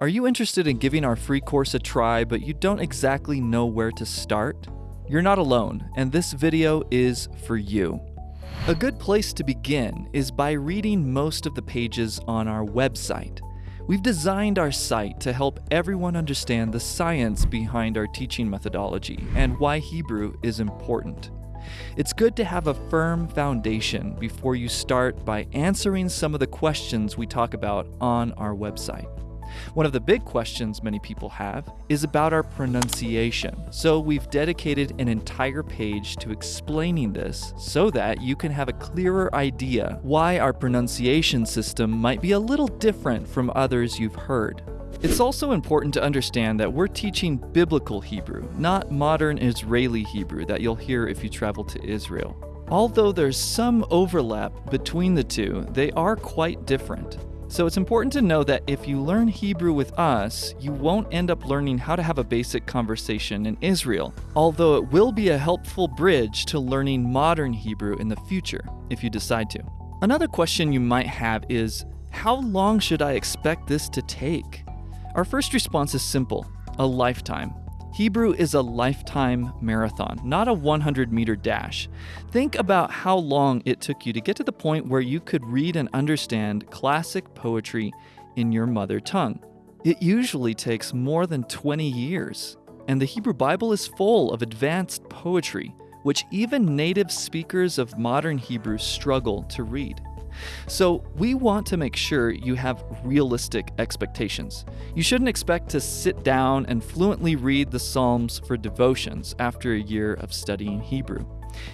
Are you interested in giving our free course a try, but you don't exactly know where to start? You're not alone, and this video is for you. A good place to begin is by reading most of the pages on our website. We've designed our site to help everyone understand the science behind our teaching methodology and why Hebrew is important. It's good to have a firm foundation before you start by answering some of the questions we talk about on our website. One of the big questions many people have is about our pronunciation, so we've dedicated an entire page to explaining this so that you can have a clearer idea why our pronunciation system might be a little different from others you've heard. It's also important to understand that we're teaching biblical Hebrew, not modern Israeli Hebrew that you'll hear if you travel to Israel. Although there's some overlap between the two, they are quite different. So it's important to know that if you learn Hebrew with us, you won't end up learning how to have a basic conversation in Israel, although it will be a helpful bridge to learning modern Hebrew in the future, if you decide to. Another question you might have is, how long should I expect this to take? Our first response is simple, a lifetime. Hebrew is a lifetime marathon, not a 100 meter dash. Think about how long it took you to get to the point where you could read and understand classic poetry in your mother tongue. It usually takes more than 20 years, and the Hebrew Bible is full of advanced poetry, which even native speakers of modern Hebrew struggle to read. So, we want to make sure you have realistic expectations. You shouldn't expect to sit down and fluently read the Psalms for devotions after a year of studying Hebrew.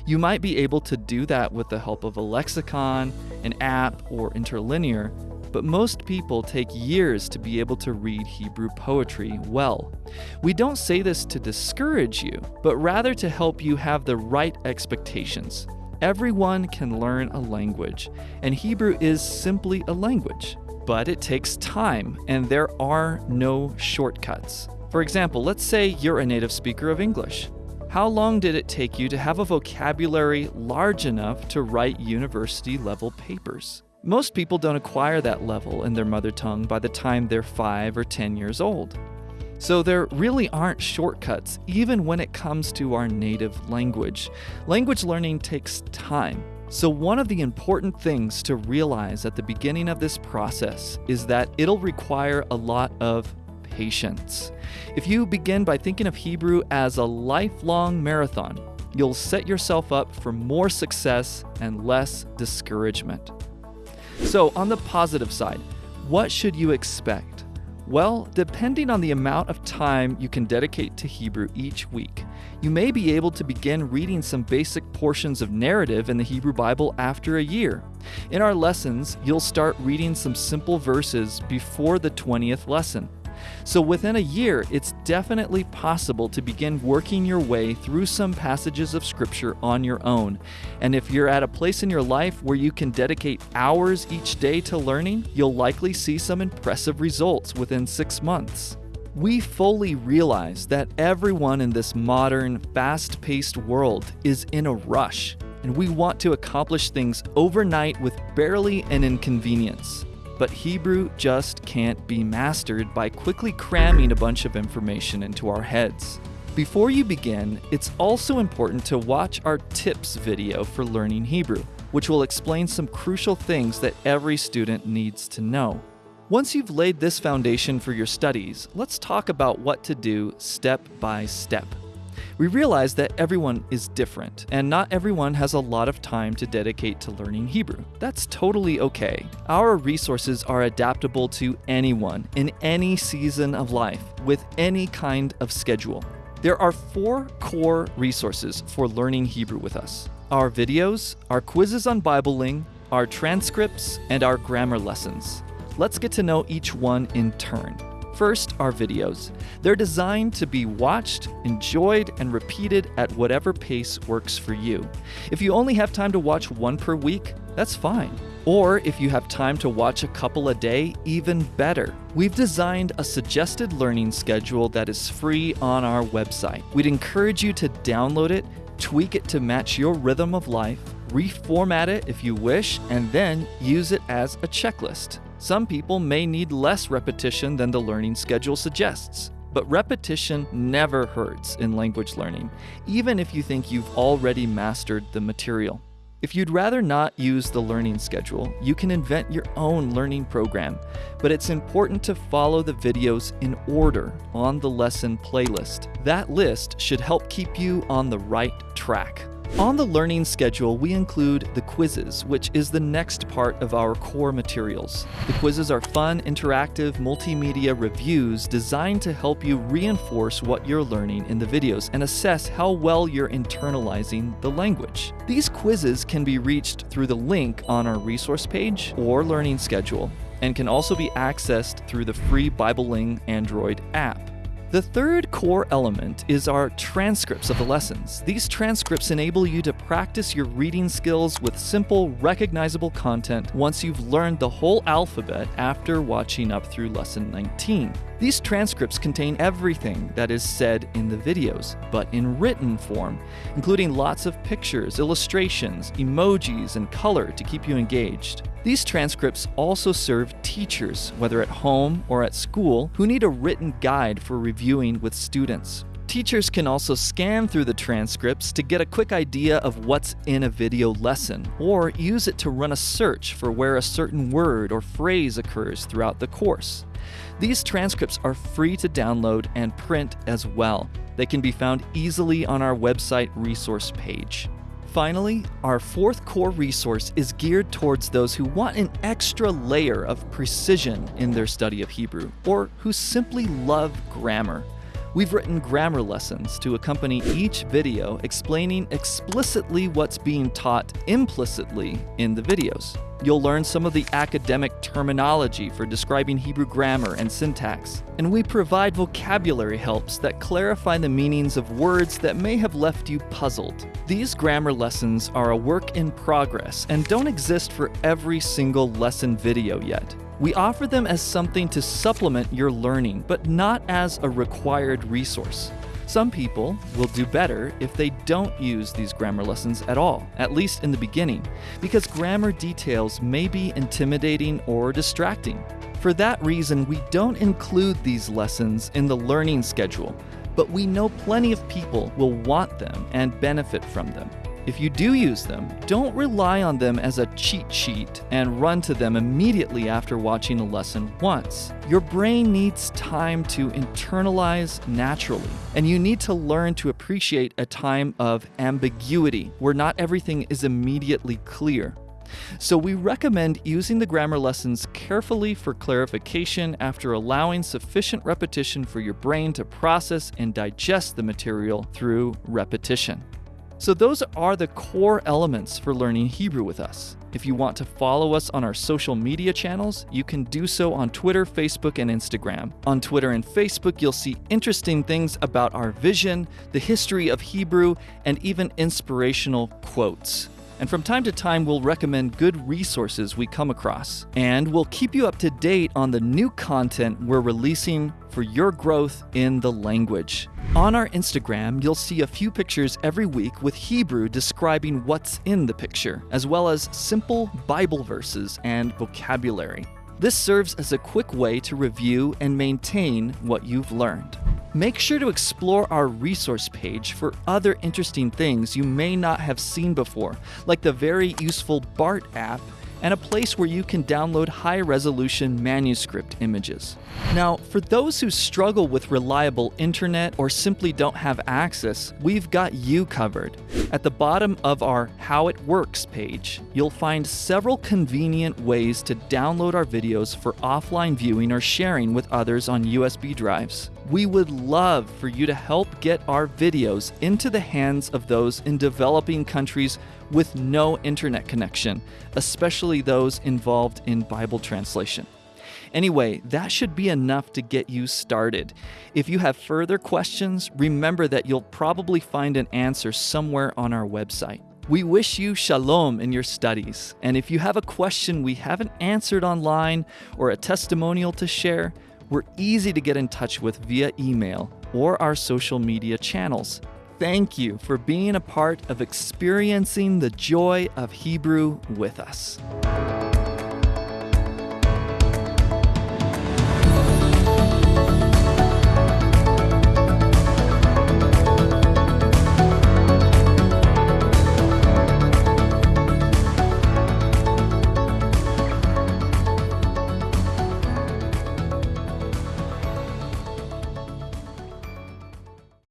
You might be able to do that with the help of a lexicon, an app, or interlinear, but most people take years to be able to read Hebrew poetry well. We don't say this to discourage you, but rather to help you have the right expectations. Everyone can learn a language, and Hebrew is simply a language. But it takes time, and there are no shortcuts. For example, let's say you're a native speaker of English. How long did it take you to have a vocabulary large enough to write university level papers? Most people don't acquire that level in their mother tongue by the time they're 5 or 10 years old. So there really aren't shortcuts, even when it comes to our native language. Language learning takes time. So, one of the important things to realize at the beginning of this process is that it'll require a lot of patience. If you begin by thinking of Hebrew as a lifelong marathon, you'll set yourself up for more success and less discouragement. So, on the positive side, what should you expect? Well, depending on the amount of time you can dedicate to Hebrew each week, you may be able to begin reading some basic portions of narrative in the Hebrew Bible after a year. In our lessons, you'll start reading some simple verses before the 20th lesson. So within a year, it's definitely possible to begin working your way through some passages of Scripture on your own. And if you're at a place in your life where you can dedicate hours each day to learning, you'll likely see some impressive results within six months. We fully realize that everyone in this modern, fast paced world is in a rush, and we want to accomplish things overnight with barely an inconvenience. But Hebrew just can't be mastered by quickly cramming a bunch of information into our heads. Before you begin, it's also important to watch our tips video for learning Hebrew, which will explain some crucial things that every student needs to know. Once you've laid this foundation for your studies, let's talk about what to do step by step. We realize that everyone is different, and not everyone has a lot of time to dedicate to learning Hebrew. That's totally okay. Our resources are adaptable to anyone in any season of life with any kind of schedule. There are four core resources for learning Hebrew with us our videos, our quizzes on Bibleling, our transcripts, and our grammar lessons. Let's get to know each one in turn. First, our videos. They're designed to be watched, enjoyed, and repeated at whatever pace works for you. If you only have time to watch one per week, that's fine. Or if you have time to watch a couple a day, even better. We've designed a suggested learning schedule that is free on our website. We'd encourage you to download it, tweak it to match your rhythm of life, reformat it if you wish, and then use it as a checklist. Some people may need less repetition than the learning schedule suggests. But repetition never hurts in language learning, even if you think you've already mastered the material. If you'd rather not use the learning schedule, you can invent your own learning program, but it's important to follow the videos in order on the lesson playlist. That list should help keep you on the right track. On the learning schedule, we include the quizzes, which is the next part of our core materials. The quizzes are fun, interactive, multimedia reviews designed to help you reinforce what you're learning in the videos and assess how well you're internalizing the language. These quizzes can be reached through the link on our resource page or learning schedule and can also be accessed through the free Bibleling Android app. The third core element is our transcripts of the lessons. These transcripts enable you to practice your reading skills with simple, recognizable content once you've learned the whole alphabet after watching up through lesson 19. These transcripts contain everything that is said in the videos, but in written form, including lots of pictures, illustrations, emojis, and color to keep you engaged. These transcripts also serve teachers, whether at home or at school, who need a written guide for reviewing with students. Teachers can also scan through the transcripts to get a quick idea of what's in a video lesson, or use it to run a search for where a certain word or phrase occurs throughout the course. These transcripts are free to download and print as well. They can be found easily on our website resource page. Finally, our fourth core resource is geared towards those who want an extra layer of precision in their study of Hebrew, or who simply love grammar. We've written grammar lessons to accompany each video explaining explicitly what's being taught implicitly in the videos. You'll learn some of the academic terminology for describing Hebrew grammar and syntax, and we provide vocabulary helps that clarify the meanings of words that may have left you puzzled. These grammar lessons are a work in progress and don't exist for every single lesson video yet. We offer them as something to supplement your learning, but not as a required resource. Some people will do better if they don't use these grammar lessons at all, at least in the beginning, because grammar details may be intimidating or distracting. For that reason, we don't include these lessons in the learning schedule, but we know plenty of people will want them and benefit from them. If you do use them, don't rely on them as a cheat sheet and run to them immediately after watching a lesson once. Your brain needs time to internalize naturally, and you need to learn to appreciate a time of ambiguity where not everything is immediately clear. So, we recommend using the grammar lessons carefully for clarification after allowing sufficient repetition for your brain to process and digest the material through repetition. So, those are the core elements for learning Hebrew with us. If you want to follow us on our social media channels, you can do so on Twitter, Facebook, and Instagram. On Twitter and Facebook, you'll see interesting things about our vision, the history of Hebrew, and even inspirational quotes. And from time to time, we'll recommend good resources we come across. And we'll keep you up to date on the new content we're releasing for your growth in the language. On our Instagram, you'll see a few pictures every week with Hebrew describing what's in the picture, as well as simple Bible verses and vocabulary. This serves as a quick way to review and maintain what you've learned. Make sure to explore our resource page for other interesting things you may not have seen before, like the very useful BART app and a place where you can download high resolution manuscript images. Now, for those who struggle with reliable internet or simply don't have access, we've got you covered. At the bottom of our How It Works page, you'll find several convenient ways to download our videos for offline viewing or sharing with others on USB drives. We would love for you to help get our videos into the hands of those in developing countries with no internet connection, especially those involved in Bible translation. Anyway, that should be enough to get you started. If you have further questions, remember that you'll probably find an answer somewhere on our website. We wish you shalom in your studies, and if you have a question we haven't answered online or a testimonial to share, we're easy to get in touch with via email or our social media channels. Thank you for being a part of experiencing the joy of Hebrew with us.